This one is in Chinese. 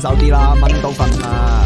手啲啦，蚊都瞓啦。